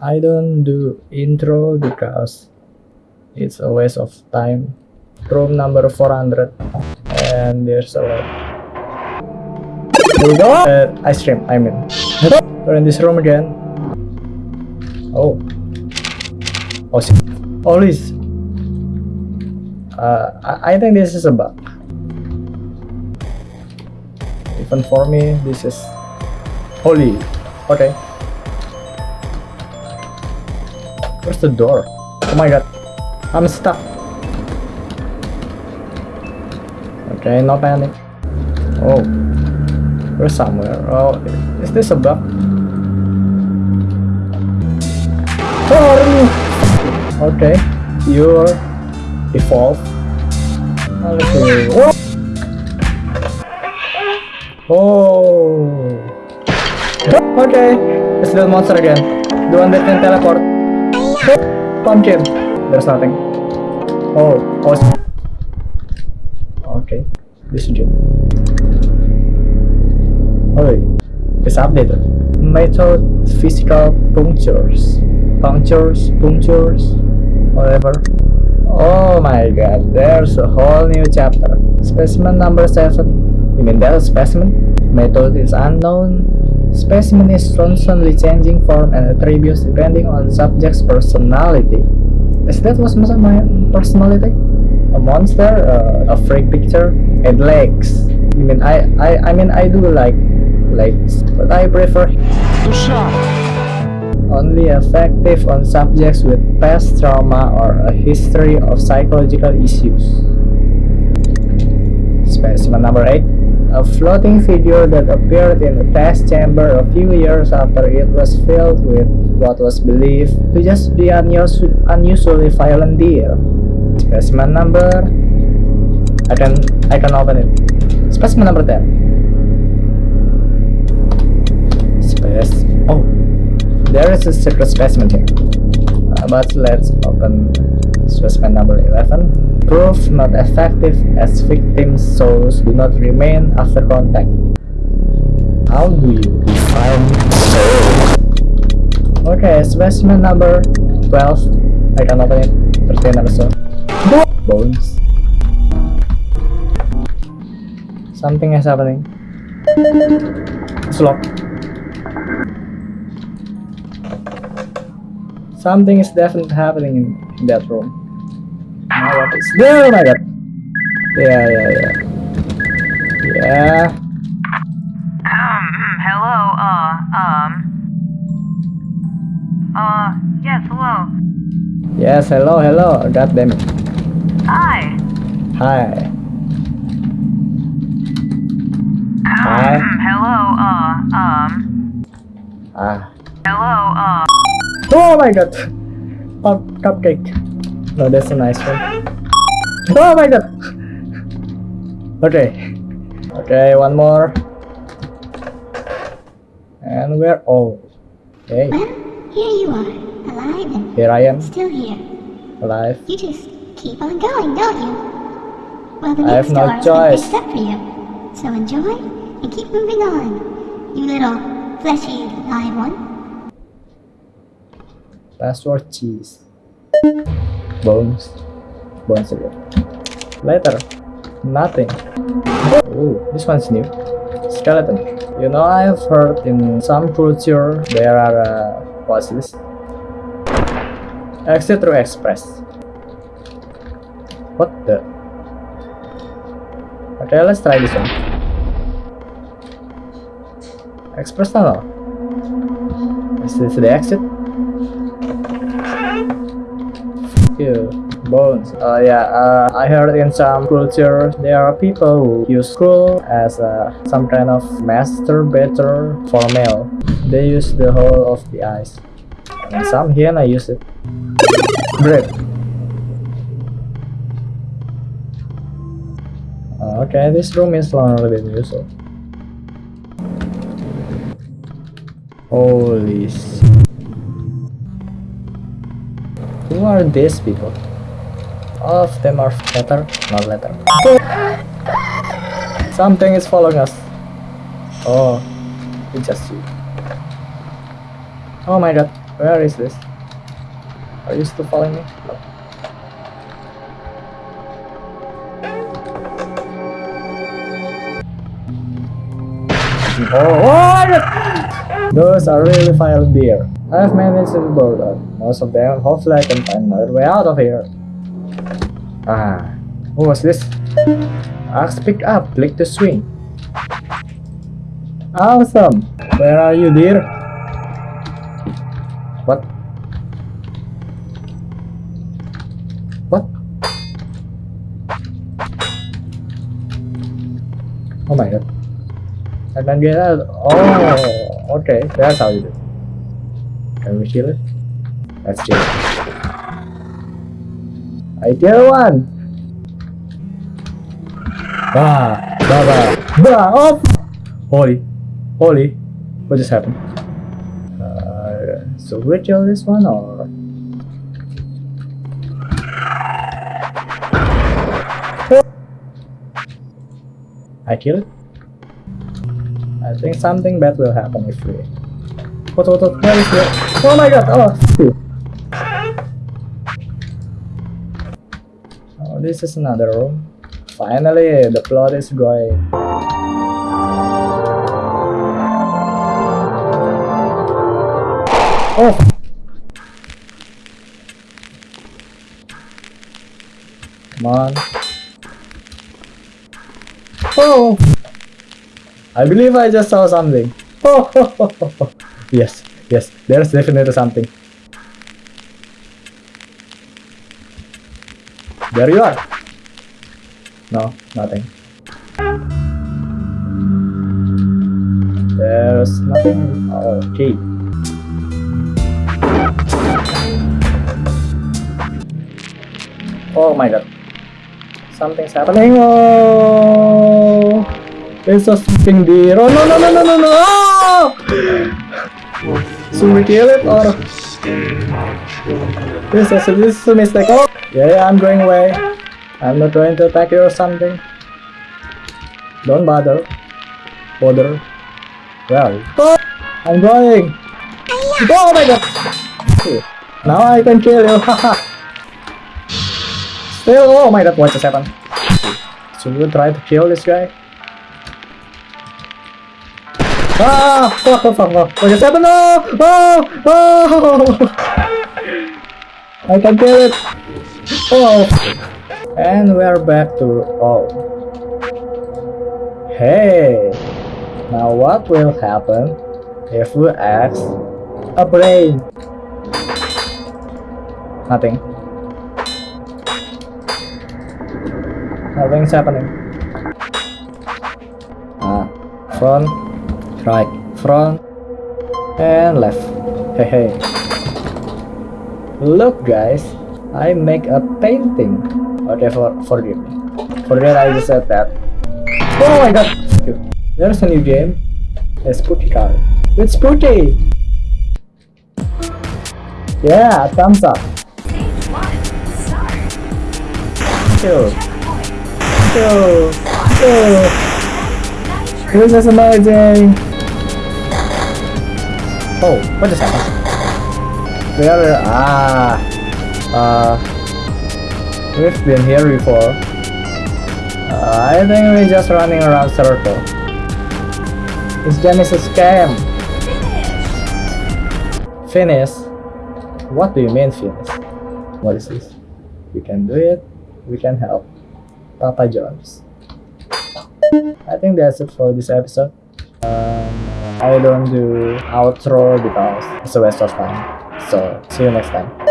I don't do intro because it's a waste of time. Room number 400 and there's a lot. Here we go! Uh, ice cream, I mean. We're in this room again. Oh. Oh, shit. Oh. Uh, I, I think this is a bug. Even for me, this is holy. Okay. Where's the door? Oh my god. I'm stuck. Okay, no panic. Oh. We're somewhere. Oh, is this a bug? Oh, okay. You're evolve. Okay. Whoa! Oh. Okay. It's the monster again. The one that can teleport. Pumpkin. There's nothing. Oh. Oh. Okay. This is it. Oh, it's updated. Method physical punctures. Punctures, punctures, whatever. Oh my god, there's a whole new chapter. Specimen number 7. You mean that specimen? Method is unknown. Specimen is constantly changing form and attributes depending on subject's personality. Is that was my personality? A monster, uh, a freak picture, and legs. You mean I, I, I mean I do like legs, but I prefer only effective on subjects with past trauma or a history of psychological issues. Specimen number 8. A floating figure that appeared in a test chamber a few years after it was filled with what was believed to just be unus unusually violent deer. Specimen number... I can, I can open it. Specimen number 10. Space... Oh, there is a secret specimen here. Uh, but let's open specimen number 11. Proof not effective as victims' souls do not remain after contact. How do you define soul? Okay, specimen number 12. I can open it. 13 also. Bones. Something is happening. It's locked. Something is definitely happening in, in that room. Now what is? Oh my god. Yeah, yeah, yeah. Yeah. Um, mm, hello, uh, um. Uh, yes, hello. Yes, hello, hello. God damn it. Hi. Hi. Um, Hi. mm, hello, uh, um. Ah. Hello, uh. Oh my god. Pop cupcake. No, that's a nice one. Oh my god. Okay. Okay, one more. And we're all. Okay, Well, here you are, alive and here I am, still here. alive. You just keep on going, don't you? Well, the I have no door has choice. up for you. So enjoy and keep moving on, you little fleshy live one. Password cheese. Bones. Bones again. Later. Nothing. Oh, this one's new. Skeleton. You know, I've heard in some culture there are uh? Exit through express. What the? Okay, let's try this one. Express tunnel. Is this the exit? Bones. Uh yeah uh, i heard in some culture there are people who use skull as uh, some kind of masturbator for male they use the whole of the eyes. And some hyena use it. Great. Uh, okay this room is longer than usual holy shit who are these people? All of them are letter, not letter. Something is following us. Oh, it's just you. Oh my god. Where is this? Are you still following me? Oh, what? Those are really violent deer. I've managed to board most of them. Hopefully I can find another way out of here. Ah, what was this? Axe pick up, click to swing. Awesome! Where are you, dear? What? What? Oh my god. And then get out. Oh, okay. That's how you do. it. Can we kill it? Let's kill it. I kill one! Bah! Bah! Bah! Bah! Oh! Holy. Holy. What just happened? Uh, so we kill this one or? I kill it? I think something bad will happen if we... What, what, what. Oh my god, oh! Oh, this is another room. Finally, the plot is going. Oh! Come on. Oh! I believe I just saw something. Oh! yes, yes, there's definitely something. There you are. No, nothing. There's nothing. Okay. Oh my god. Something's happening. Oh! There's a sleeping deer. Oh no no no no no no! Should we kill it or? This is a, this is a mistake. Oh! Yeah, yeah, I'm going away. I'm not going to attack you or something. Don't bother. Bother. Well. I'm going! Oh my god! Now I can kill you. Haha. Still, oh my god, what just happened? Should we try to kill this guy? Ah! Fuck, fuck, fuck, fuck. What happened? No! Oh! Oh! I can kill it! Oh! And we're back to... Oh. Hey! Now what will happen if we ask a brain? Nothing. Nothing's happening. Ah, front, right, front, and left. Hey, hey. Look, guys, I make a painting. Okay, for forgive me. Forget I just said that. Oh my god! There's a new game. A Spooky card. It's Spooky! Yeah, thumbs up. Two. Two. Two. This is amazing! Oh, what just happened? Where? Ah. Uh. We've been here before. Uh, I think we're just running around circle. This game is a scam. Finish? What do you mean finish? What is this? We can do it. We can help. Papa Jones. I think that's it for this episode. Um, I don't do outro because it's a waste of time. So see you next time.